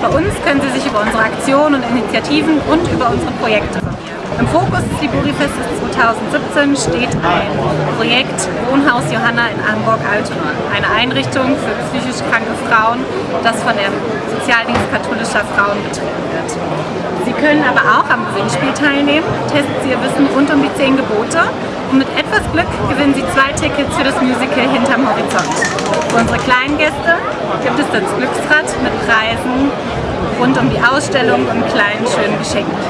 Bei uns können Sie sich über unsere Aktionen und Initiativen und über unsere Projekte informieren. Im Fokus des Liburifestes 2017 steht ein Projekt Wohnhaus Johanna in Hamburg-Altona, eine Einrichtung für psychisch kranke Frauen, das von der Sozialdienst katholischer Frauen betrieben wird. Sie können aber auch am Gewinnspiel teilnehmen, testen Sie Ihr Wissen rund um die 10 Gebote und mit etwas Glück gewinnen Sie zwei Tickets für das Musical Hinterm Horizont. Für unsere kleinen Gäste gibt es das Glücksrad mit Preisen rund um die Ausstellung und kleinen schönen Geschenken.